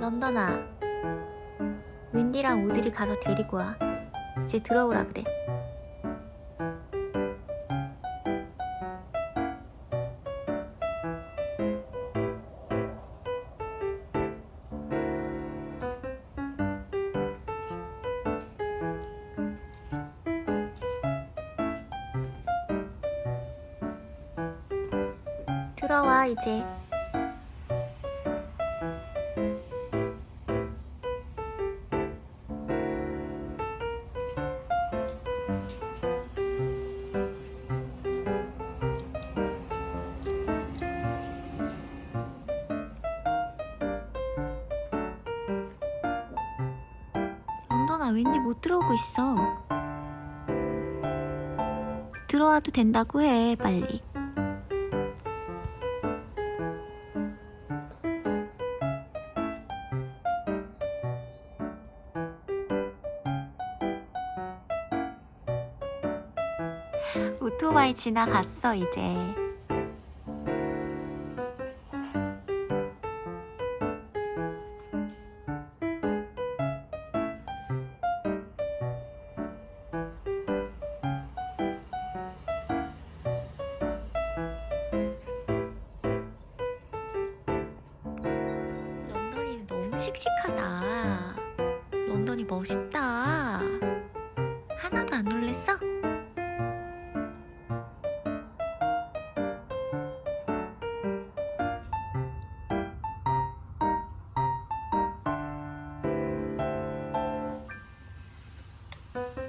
런던아 윈디랑 오들이 가서 데리고 와. 이제 들어오라 그래. 들어와 이제 런던아 웬디 못 들어오고 있어. 들어와도 된다고 해 빨리. 오토바이 지나갔어 이제 씩씩하다 런던이 멋있다 하나도 안 놀랬어? 음